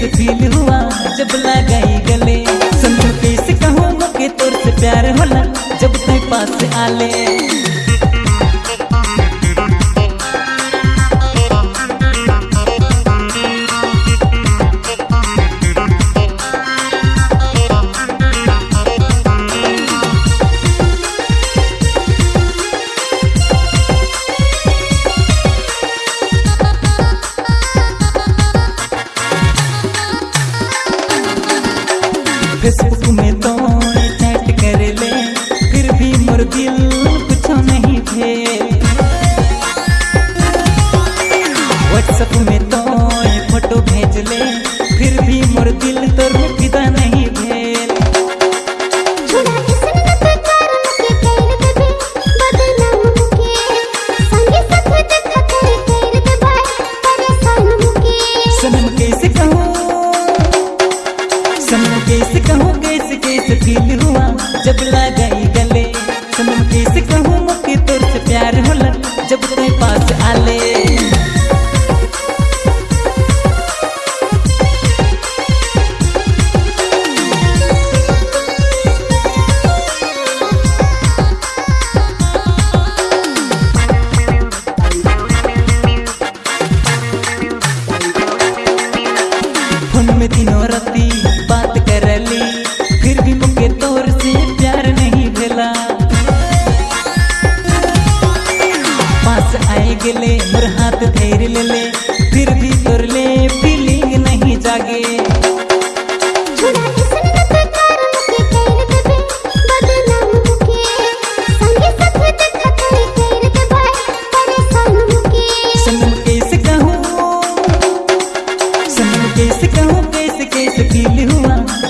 कैसे फील हुआ जब लगाई गले। संतों कैसे कहूँ के तोर से प्यार होला जब तू पास आले। फेसबुक में तो चैट कर ले, फिर भी मोर दिल कुछ नहीं भेल व्हाट्सएप में तो फ़ोटो भेज ले गैस कहूँ गैस कैसे फील हुआ। जब लगा